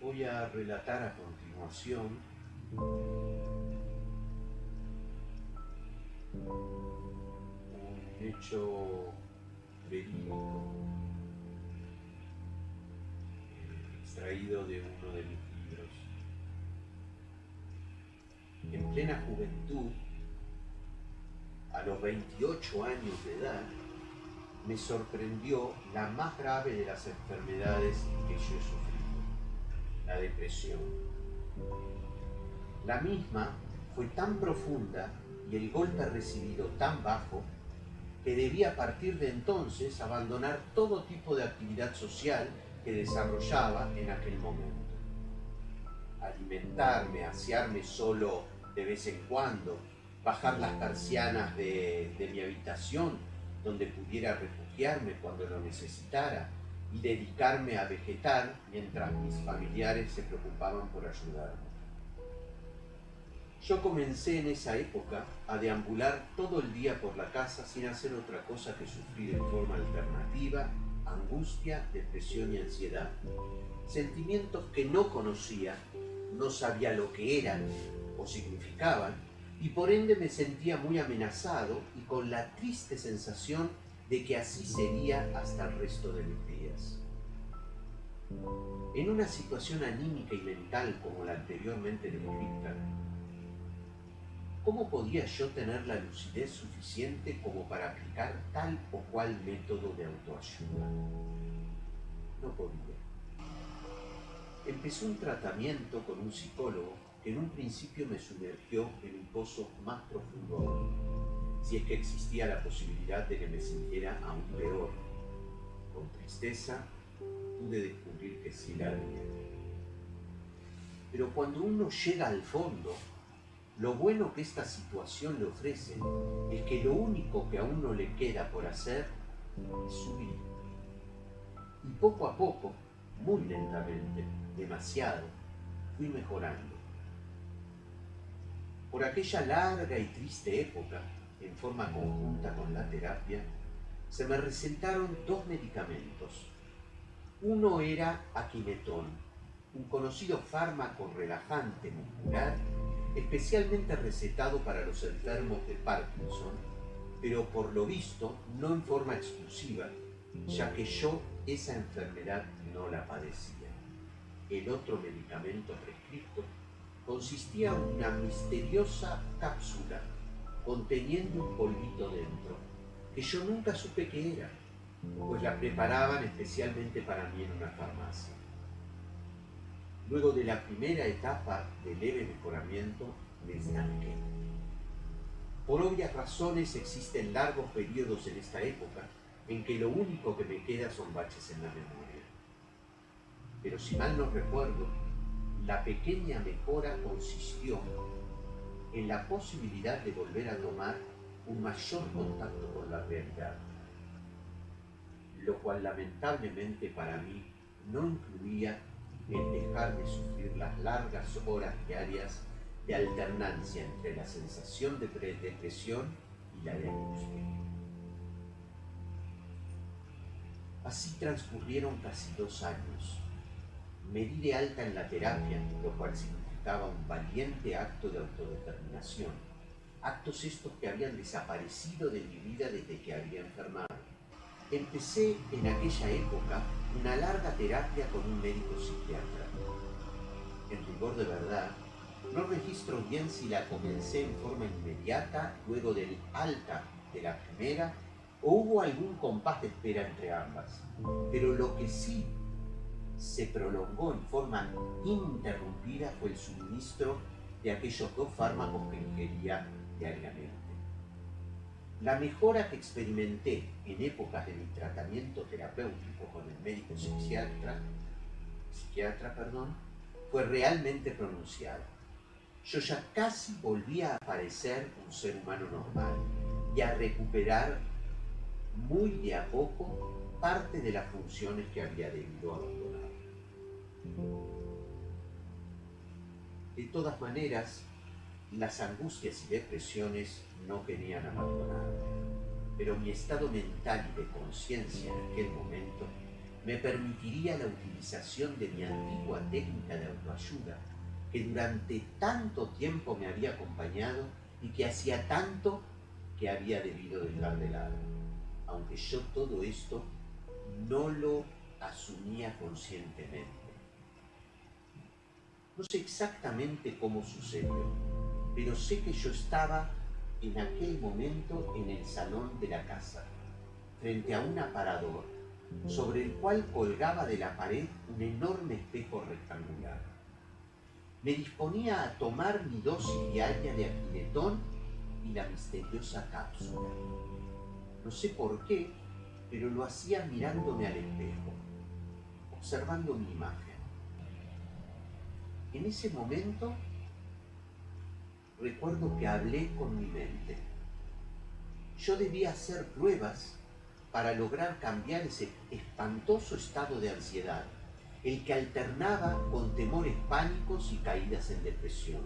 Voy a relatar a continuación un hecho verídico eh, extraído de uno de mis libros. En plena juventud, a los 28 años de edad, me sorprendió la más grave de las enfermedades que yo he sufrido, la depresión. La misma fue tan profunda y el golpe recibido tan bajo que debía a partir de entonces abandonar todo tipo de actividad social que desarrollaba en aquel momento. Alimentarme, asearme solo de vez en cuando, bajar las persianas de, mi habitación donde pudiera refugiarme cuando lo necesitara y dedicarme a vegetar mientras mis familiares se preocupaban por ayudarme. Yo comencé en esa época a deambular todo el día por la casa sin hacer otra cosa que sufrir en forma alternativa angustia, depresión y ansiedad. Sentimientos que no conocía, no sabía lo que eran o significaban y por ende me sentía muy amenazado y con la triste sensación de que así sería hasta el resto de mis días. En una situación anímica y mental como la anteriormente descrita, ¿cómo podía yo tener la lucidez suficiente como para aplicar tal o cual método de autoayuda? No podía. Empecé un tratamiento con un psicólogo en un principio me sumergió en un pozo más profundo si es que existía la posibilidad de que me sintiera aún peor. Con tristeza pude descubrir que sí la había. Pero cuando uno llega al fondo, lo bueno que esta situación le ofrece es que lo único que a uno le queda por hacer es subir. Y poco a poco, muy lentamente, demasiado, fui mejorando. Por aquella larga y triste época, en forma conjunta con la terapia, se me recetaron dos medicamentos. Uno era aquinetón, un conocido fármaco relajante muscular, especialmente recetado para los enfermos de Parkinson, pero por lo visto no en forma exclusiva, ya que yo esa enfermedad no la padecía. El otro medicamento prescrito consistía en una misteriosa cápsula conteniendo un polvito dentro, que yo nunca supe qué era, pues la preparaban especialmente para mí en una farmacia. Luego de la primera etapa de leve mejoramiento, me estanqué. Por obvias razones existen largos periodos en esta época en que lo único que me queda son baches en la memoria. Pero si mal no recuerdo, la pequeña mejora consistió en la posibilidad de volver a tomar un mayor contacto con la realidad, lo cual lamentablemente para mí no incluía el dejar de sufrir las largas horas diarias de alternancia entre la sensación de depresión y la de angustia. Así transcurrieron casi dos años me di de alta en la terapia, lo cual significaba un valiente acto de autodeterminación. Actos estos que habían desaparecido de mi vida desde que había enfermado. Empecé en aquella época una larga terapia con un médico psiquiatra. En rigor de verdad, no registro bien si la comencé en forma inmediata luego del alta de la primera o hubo algún compás de espera entre ambas. Pero lo que sí se prolongó en forma ininterrumpida fue el suministro de aquellos dos fármacos que ingería diariamente. La mejora que experimenté en épocas de mi tratamiento terapéutico con el médico psiquiatra, psiquiatra perdón, fue realmente pronunciada. Yo ya casi volvía a parecer un ser humano normal y a recuperar muy de a poco parte de las funciones que había debido abandonar. De todas maneras, las angustias y depresiones no querían abandonar. pero mi estado mental y de conciencia en aquel momento me permitiría la utilización de mi antigua técnica de autoayuda que durante tanto tiempo me había acompañado y que hacía tanto que había debido dejar de lado, aunque yo todo esto no lo asumía conscientemente. No sé exactamente cómo sucedió, pero sé que yo estaba en aquel momento en el salón de la casa, frente a un aparador, sobre el cual colgaba de la pared un enorme espejo rectangular. Me disponía a tomar mi dosis diaria de aquiletón y la misteriosa cápsula. No sé por qué, pero lo hacía mirándome al espejo, observando mi imagen. En ese momento recuerdo que hablé con mi mente. Yo debía hacer pruebas para lograr cambiar ese espantoso estado de ansiedad, el que alternaba con temores pánicos y caídas en depresión,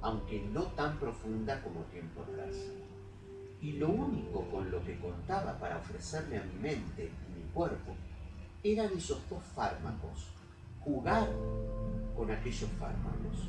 aunque no tan profunda como tiempo atrás. Y lo único con lo que contaba para ofrecerle a mi mente y mi cuerpo eran esos dos fármacos, jugar con aquellos fármacos.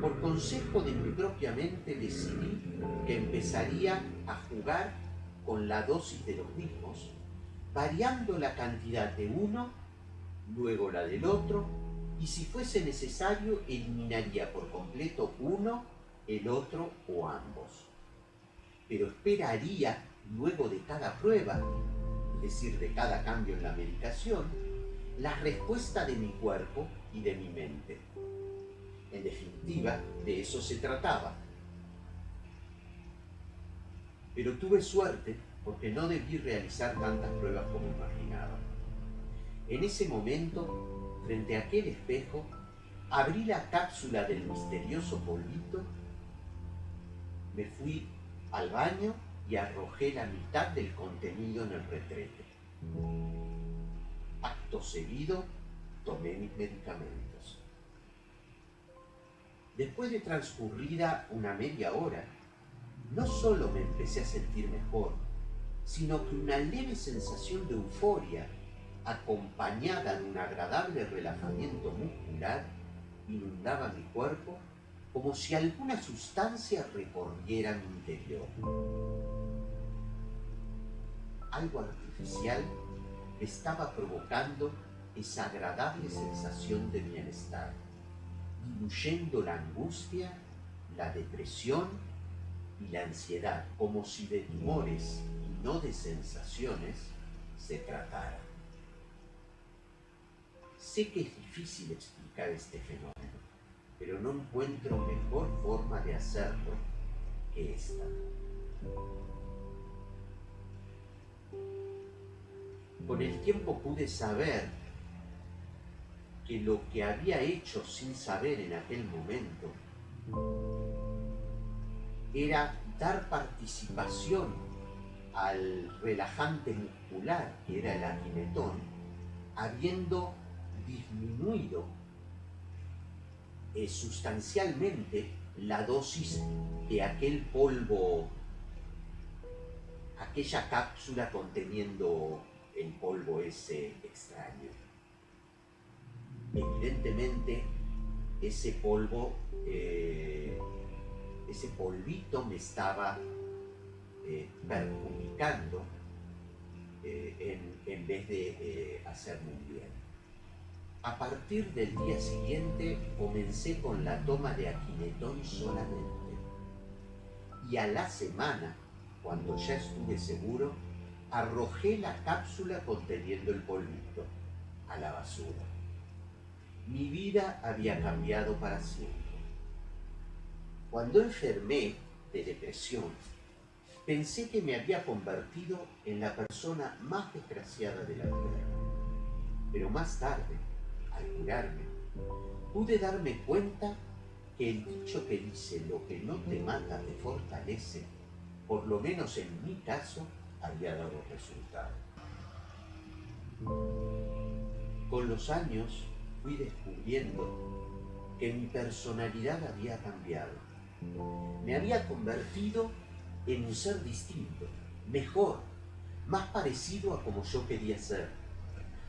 Por consejo de mi propia mente decidí que empezaría a jugar con la dosis de los mismos, variando la cantidad de uno, luego la del otro, y si fuese necesario eliminaría por completo uno, el otro o ambos. Pero esperaría, luego de cada prueba, es decir, de cada cambio en la medicación, la respuesta de mi cuerpo y de mi mente. En definitiva, de eso se trataba. Pero tuve suerte porque no debí realizar tantas pruebas como imaginaba. En ese momento, frente a aquel espejo, abrí la cápsula del misterioso polvito, me fui al baño y arrojé la mitad del contenido en el retrete. Acto seguido, tomé mis medicamentos. Después de transcurrida una media hora, no solo me empecé a sentir mejor, sino que una leve sensación de euforia, acompañada de un agradable relajamiento muscular, inundaba mi cuerpo como si alguna sustancia recorriera mi interior. Algo artificial estaba provocando esa agradable sensación de bienestar, diluyendo la angustia, la depresión y la ansiedad, como si de tumores y no de sensaciones se tratara. Sé que es difícil explicar este fenómeno, pero no encuentro mejor forma de hacerlo que esta. Con el tiempo pude saber que lo que había hecho sin saber en aquel momento era dar participación al relajante muscular que era el aquinetón, habiendo disminuido eh, sustancialmente la dosis de aquel polvo, aquella cápsula conteniendo el polvo ese extraño. Evidentemente, ese polvo, eh, ese polvito me estaba eh, perjudicando en, en, vez de hacerme un bien. A partir del día siguiente comencé con la toma de aquinetón solamente. Y a la semana, cuando ya estuve seguro, arrojé la cápsula conteniendo el polvito a la basura. Mi vida había cambiado para siempre. Cuando enfermé de depresión, pensé que me había convertido en la persona más desgraciada de la tierra. Pero más tarde, al curarme, pude darme cuenta que el dicho que dice lo que no te mata te fortalece, por lo menos en mi caso, había dado resultado. Con los años fui descubriendo que mi personalidad había cambiado. Me había convertido en un ser distinto, mejor, más parecido a como yo quería ser.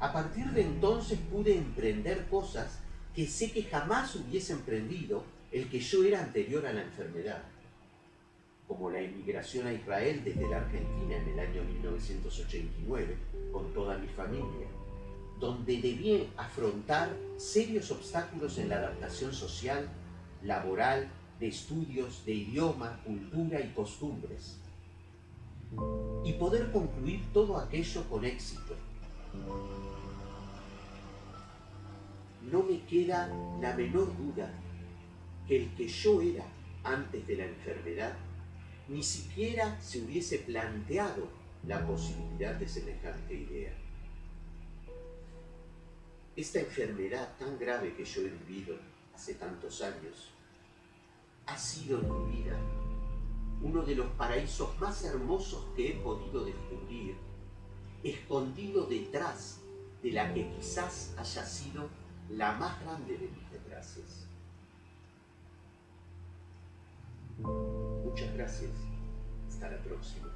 A partir de entonces pude emprender cosas que sé que jamás hubiese emprendido el que yo era anterior a la enfermedad, como la emigración a Israel desde la Argentina en el año 1989 con toda mi familia, donde debí afrontar serios obstáculos en la adaptación social, laboral, de estudios, de idioma, cultura y costumbres, y poder concluir todo aquello con éxito. No me queda la menor duda que el que yo era antes de la enfermedad ni siquiera se hubiese planteado la posibilidad de semejante idea. Esta enfermedad tan grave que yo he vivido hace tantos años ha sido en mi vida uno de los paraísos más hermosos que he podido descubrir, escondido detrás de la que quizás haya sido la más grande de mis desgracias. Gracias. Hasta la próxima.